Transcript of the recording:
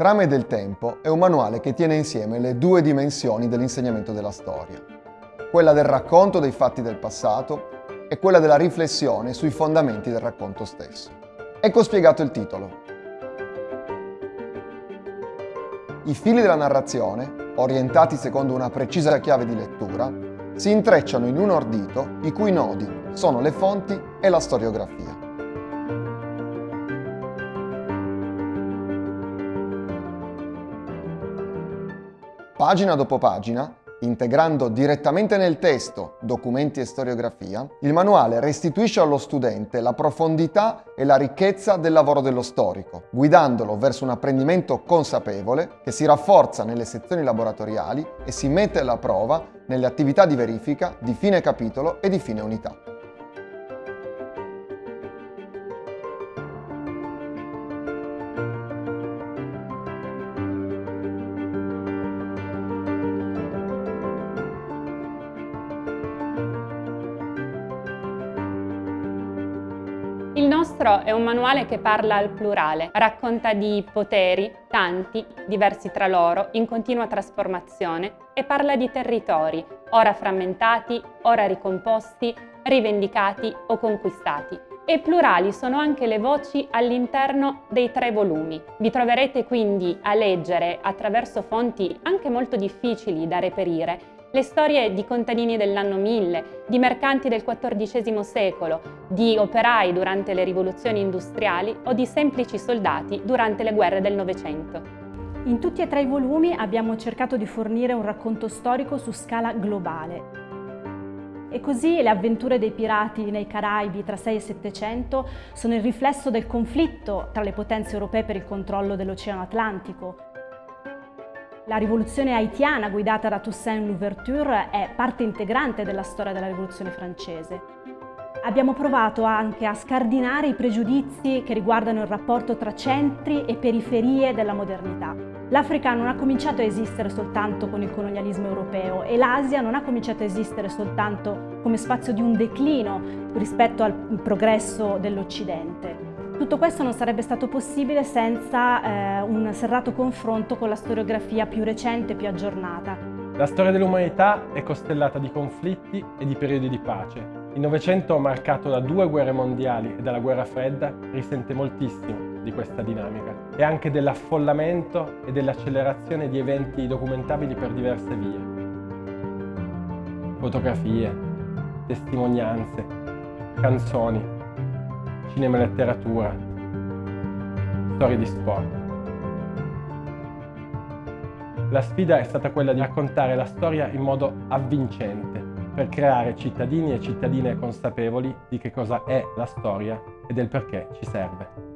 Trame del tempo è un manuale che tiene insieme le due dimensioni dell'insegnamento della storia, quella del racconto dei fatti del passato e quella della riflessione sui fondamenti del racconto stesso. Ecco spiegato il titolo. I fili della narrazione, orientati secondo una precisa chiave di lettura, si intrecciano in un ordito i cui nodi sono le fonti e la storiografia. Pagina dopo pagina, integrando direttamente nel testo documenti e storiografia, il manuale restituisce allo studente la profondità e la ricchezza del lavoro dello storico, guidandolo verso un apprendimento consapevole che si rafforza nelle sezioni laboratoriali e si mette alla prova nelle attività di verifica di fine capitolo e di fine unità. Nostro è un manuale che parla al plurale, racconta di poteri, tanti, diversi tra loro, in continua trasformazione e parla di territori, ora frammentati, ora ricomposti, rivendicati o conquistati. E plurali sono anche le voci all'interno dei tre volumi. Vi troverete quindi a leggere attraverso fonti anche molto difficili da reperire le storie di contadini dell'anno 1000, di mercanti del XIV secolo, di operai durante le rivoluzioni industriali o di semplici soldati durante le guerre del Novecento. In tutti e tre i volumi abbiamo cercato di fornire un racconto storico su scala globale. E così le avventure dei pirati nei Caraibi tra 6 e 700 sono il riflesso del conflitto tra le potenze europee per il controllo dell'Oceano Atlantico, la rivoluzione haitiana guidata da Toussaint Louverture è parte integrante della storia della rivoluzione francese. Abbiamo provato anche a scardinare i pregiudizi che riguardano il rapporto tra centri e periferie della modernità. L'Africa non ha cominciato a esistere soltanto con il colonialismo europeo e l'Asia non ha cominciato a esistere soltanto come spazio di un declino rispetto al progresso dell'Occidente. Tutto questo non sarebbe stato possibile senza eh, un serrato confronto con la storiografia più recente più aggiornata. La storia dell'umanità è costellata di conflitti e di periodi di pace. Il Novecento, marcato da due guerre mondiali e dalla guerra fredda, risente moltissimo di questa dinamica e anche dell'affollamento e dell'accelerazione di eventi documentabili per diverse vie. Fotografie, testimonianze, canzoni, cinema e letteratura, storie di sport. La sfida è stata quella di raccontare la storia in modo avvincente, per creare cittadini e cittadine consapevoli di che cosa è la storia e del perché ci serve.